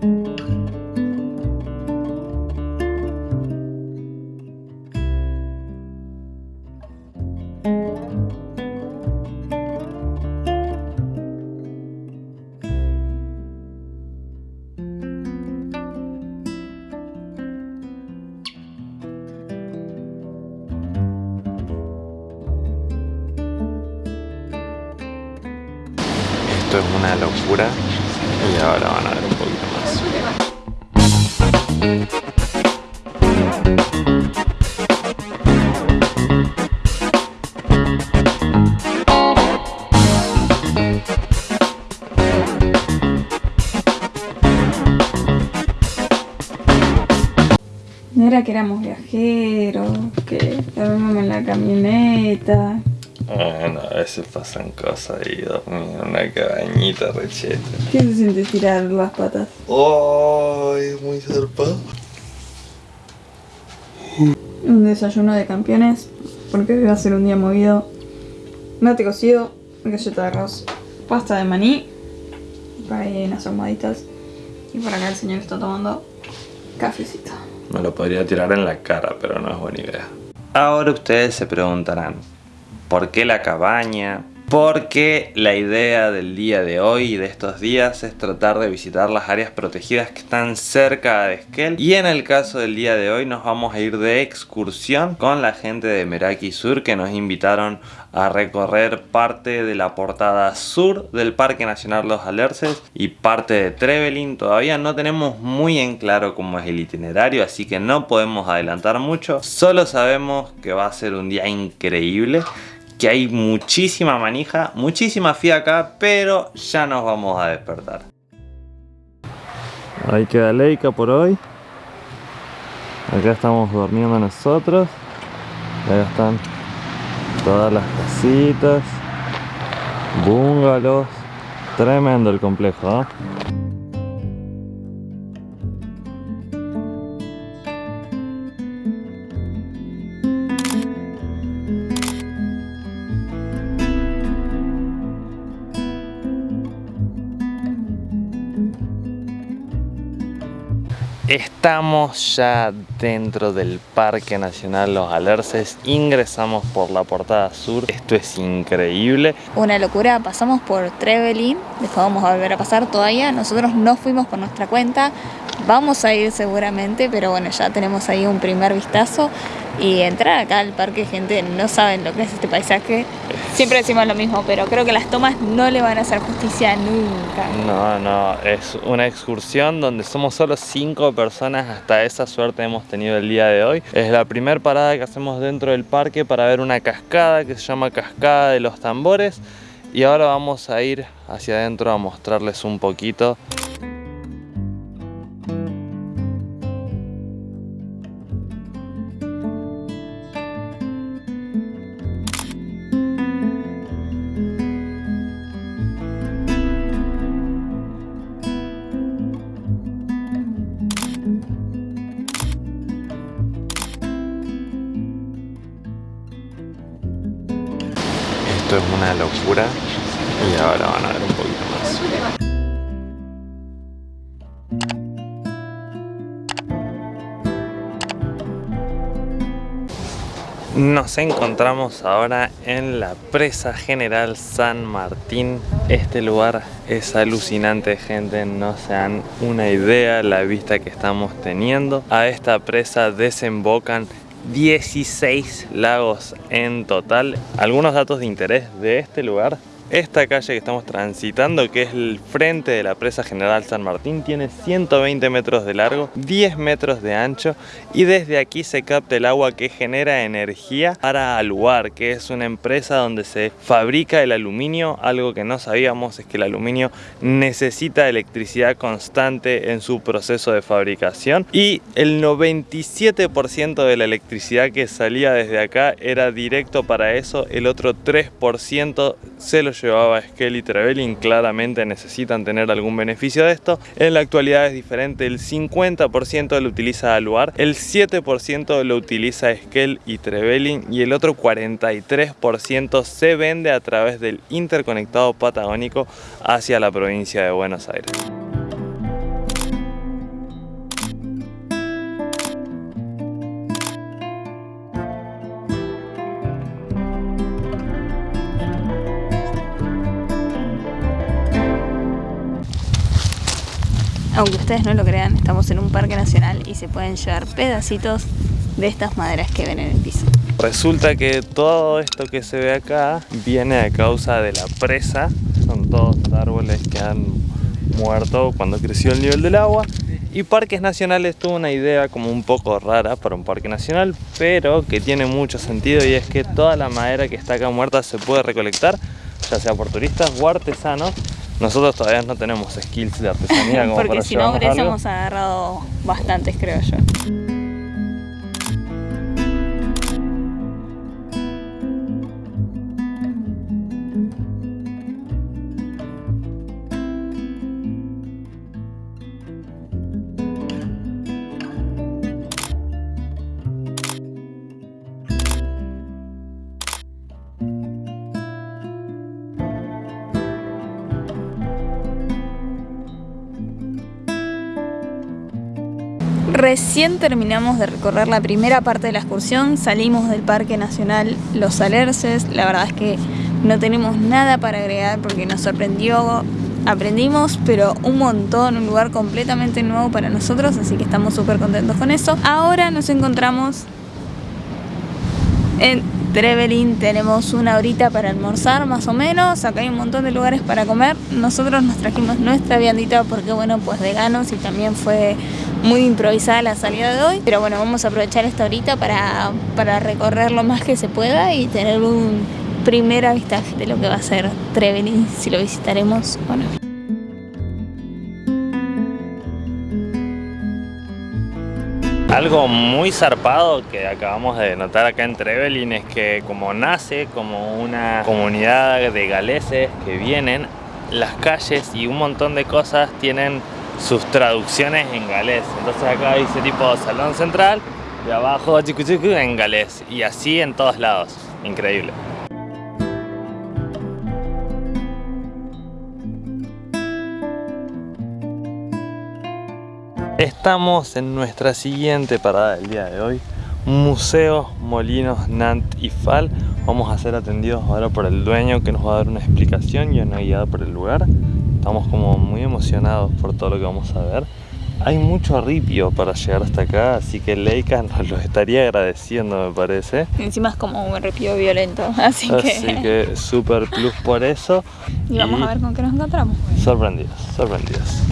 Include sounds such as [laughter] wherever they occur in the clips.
Esto es una locura y ahora van a ver un poquito. No era que éramos viajeros, que dormíamos en la camioneta. Bueno, a veces pasan cosas y dormí en una cabañita recheta. ¿Qué se siente tirar las patas? ¡Ay! muy zarpado. Un desayuno de campeones, porque hoy va a ser un día movido. Mate cocido, galleta de arroz, pasta de maní, por ahí unas almohaditas. Y por acá el señor está tomando cafecito. Me lo podría tirar en la cara, pero no es buena idea. Ahora ustedes se preguntarán, ¿por qué la cabaña? Porque la idea del día de hoy y de estos días es tratar de visitar las áreas protegidas que están cerca de Esquel. Y en el caso del día de hoy nos vamos a ir de excursión con la gente de Meraki Sur que nos invitaron a recorrer parte de la portada sur del Parque Nacional Los Alerces y parte de Trevelin. Todavía no tenemos muy en claro cómo es el itinerario, así que no podemos adelantar mucho. Solo sabemos que va a ser un día increíble que hay muchísima manija, muchísima fiaca, pero ya nos vamos a despertar. Ahí queda Leica por hoy. Acá estamos durmiendo nosotros. Ahí están todas las casitas, bungalows. Tremendo el complejo, ¿eh? Estamos ya dentro del Parque Nacional Los Alerces, ingresamos por la portada sur, esto es increíble. Una locura, pasamos por Trevelin, después vamos a volver a pasar todavía, nosotros no fuimos por nuestra cuenta, vamos a ir seguramente, pero bueno, ya tenemos ahí un primer vistazo y entrar acá al parque, gente, no saben lo que es este paisaje. Siempre decimos lo mismo, pero creo que las tomas no le van a hacer justicia nunca. No, no, es una excursión donde somos solo cinco personas, hasta esa suerte hemos tenido el día de hoy. Es la primera parada que hacemos dentro del parque para ver una cascada que se llama Cascada de los Tambores y ahora vamos a ir hacia adentro a mostrarles un poquito. Una locura y ahora van a ver un poquito más. Nos encontramos ahora en la presa general San Martín. Este lugar es alucinante, gente. No se dan una idea la vista que estamos teniendo. A esta presa desembocan 16 lagos en total. Algunos datos de interés de este lugar. Esta calle que estamos transitando, que es el frente de la presa General San Martín, tiene 120 metros de largo, 10 metros de ancho y desde aquí se capta el agua que genera energía para Aluar, que es una empresa donde se fabrica el aluminio. Algo que no sabíamos es que el aluminio necesita electricidad constante en su proceso de fabricación y el 97% de la electricidad que salía desde acá era directo para eso, el otro 3% se lo llevaba Esquel y Trevelin, claramente necesitan tener algún beneficio de esto. En la actualidad es diferente, el 50% lo utiliza Aluar, el 7% lo utiliza Esquel y Trevelin y el otro 43% se vende a través del interconectado patagónico hacia la provincia de Buenos Aires. Aunque ustedes no lo crean, estamos en un parque nacional y se pueden llevar pedacitos de estas maderas que ven en el piso. Resulta que todo esto que se ve acá viene a causa de la presa. Son todos árboles que han muerto cuando creció el nivel del agua. Y Parques Nacionales tuvo una idea como un poco rara para un parque nacional, pero que tiene mucho sentido y es que toda la madera que está acá muerta se puede recolectar, ya sea por turistas o artesanos. Nosotros todavía no tenemos skills de artesanía [laughs] como Porque para si no hubiésemos agarrado bastantes, creo yo. Recién terminamos de recorrer la primera parte de la excursión, salimos del Parque Nacional Los Alerces, la verdad es que no tenemos nada para agregar porque nos sorprendió, aprendimos pero un montón, un lugar completamente nuevo para nosotros, así que estamos súper contentos con eso. Ahora nos encontramos en Trevelin tenemos una horita para almorzar más o menos, acá hay un montón de lugares para comer. Nosotros nos trajimos nuestra viandita porque bueno, pues veganos y también fue muy improvisada la salida de hoy. Pero bueno, vamos a aprovechar esta horita para, para recorrer lo más que se pueda y tener un primer avistaje de lo que va a ser Trevelin, si lo visitaremos o no. Algo muy zarpado que acabamos de notar acá en Trevelin es que como nace como una comunidad de galeses que vienen, las calles y un montón de cosas tienen sus traducciones en galés. Entonces acá dice tipo Salón Central y abajo chicu chicu en galés. Y así en todos lados. Increíble. Estamos en nuestra siguiente parada del día de hoy Museo Molinos Nant y Fal Vamos a ser atendidos ahora por el dueño que nos va a dar una explicación y una guiada por el lugar Estamos como muy emocionados por todo lo que vamos a ver. Hay mucho ripio para llegar hasta acá Así que Leica [laughs] nos lo estaría agradeciendo me parece. Encima es como un ripio violento, [laughs] así que... Así que super plus por eso. [laughs] Y vamos a ver con qué nos encontramos. Sorprendidos, sorprendidos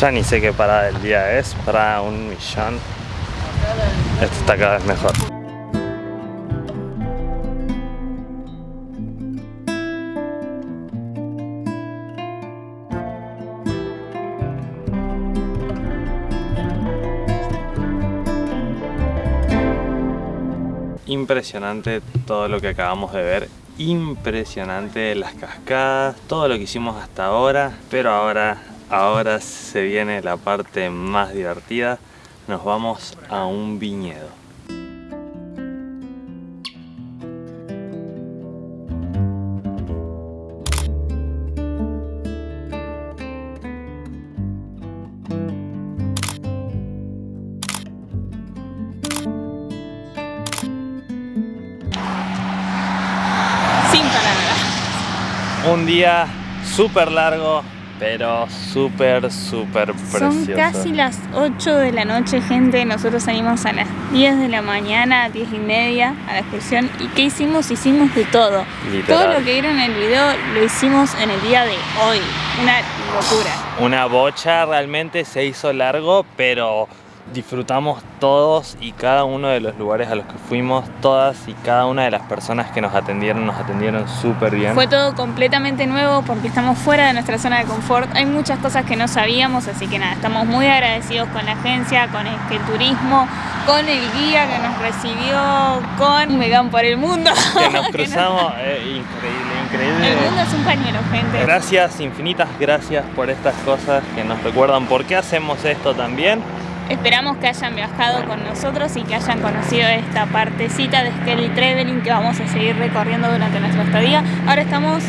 Ya ni sé qué parada del día es, para un millón. Esto está cada vez mejor. Impresionante todo lo que acabamos de ver impresionante las cascadas, todo lo que hicimos hasta ahora, pero ahora Ahora se viene la parte más divertida. Nos vamos a un viñedo. Sin palabras. Un día súper largo, pero súper, súper precioso. Son casi las 8 de la noche, gente. Nosotros salimos a las 10 de la mañana, 10 y media a la excursión. ¿Y qué hicimos? Hicimos de todo. Literal. Todo lo que vieron en el video lo hicimos en el día de hoy. Una locura. Una bocha realmente se hizo largo, pero disfrutamos todos y cada uno de los lugares a los que fuimos, todas y cada una de las personas que nos atendieron, nos atendieron súper bien. Fue todo completamente nuevo porque estamos fuera de nuestra zona de confort. Hay muchas cosas que no sabíamos, así que nada, estamos muy agradecidos con la agencia, con el turismo, con el guía que nos recibió, con Vegan por el Mundo. [laughs] Que nos [laughs] cruzamos, eh, increíble, increíble. El mundo es un pañuelo, gente. Gracias, infinitas gracias por estas cosas que nos recuerdan por qué hacemos esto también. Esperamos que hayan viajado con nosotros y que hayan conocido esta partecita de Skelly Traveling que vamos a seguir recorriendo durante nuestra estadía. Ahora estamos...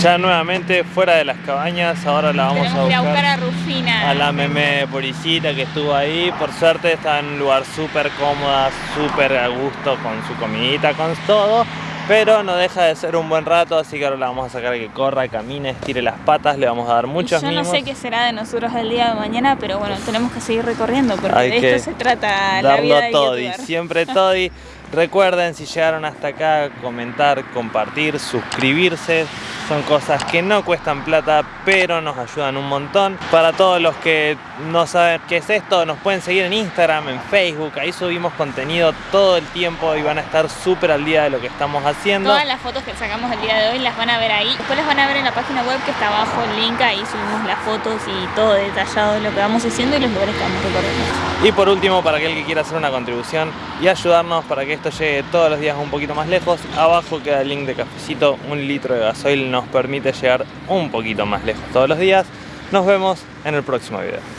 Ya nuevamente fuera de las cabañas, ahora la vamos a buscar, a buscar a Rufina. A la meme Poricita que estuvo ahí. Por suerte está en un lugar súper cómoda, súper a gusto con su comidita, con todo. Pero no deja de ser un buen rato, así que ahora la vamos a sacar que corra, camine, estire las patas, le vamos a dar muchos Yo no sé qué será de nosotros el día de mañana, pero bueno, tenemos que seguir recorriendo porque de esto se trata la vida de todo y siempre todo y [laughs] recuerden si llegaron hasta acá comentar, compartir, suscribirse, son cosas que no cuestan plata, pero nos ayudan un montón. Para todos los que no saben qué es esto, nos pueden seguir en Instagram, en Facebook, ahí subimos contenido todo el tiempo y van a estar súper al día de lo que estamos haciendo. Todas las fotos que sacamos el día de hoy las van a ver ahí. Después las van a ver en la página web que está abajo el link, ahí subimos las fotos y todo detallado de lo que vamos haciendo y los lugares que vamos recorriendo. Y por último, para aquel que quiera hacer una contribución y ayudarnos para que esto llegue todos los días un poquito más lejos, abajo queda el link de cafecito, un litro de gasoil nos permite llegar un poquito más lejos todos los días. Nos vemos en el próximo video.